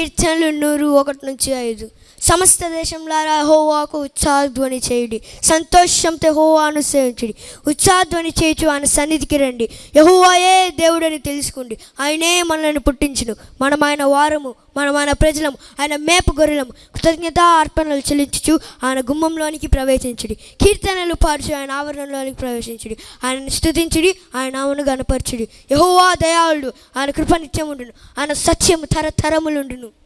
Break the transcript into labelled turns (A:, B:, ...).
A: కీర్తనలు నూరు ఒకటి నుంచి ఐదు. సమస్త దేశంలారా హోవాకు ఉత్సాహధ్వని చేయుడి. సంతోషంతో హోవాను సేవించుడి. ఉత్సాహధ్వని చేయుచు ఆయన సన్నిధికి రండి. యహోవాయే దేవుడని తెలుసుకోండి. ఆయనే మనల్ని పుట్టించును. మనం ఆయన వారము. మనం ఆయన ప్రజలం ఆయన మేపు గొర్రెలం కృతజ్ఞత అర్పణలు చెల్లించుచు ఆయన గుమ్మంలోనికి ప్రవేశించుడి. కీర్తనలు పాడుచు ఆయన ఆవరణలోనికి ప్రవేశించుడి. ఆయనను స్థుతించుడి ఆయన నామను గనపరచుడి యహోవా దయాళుడు ఆయన కృప నిత్యం ఉండును ఆయన సత్యము తరతరములుండును.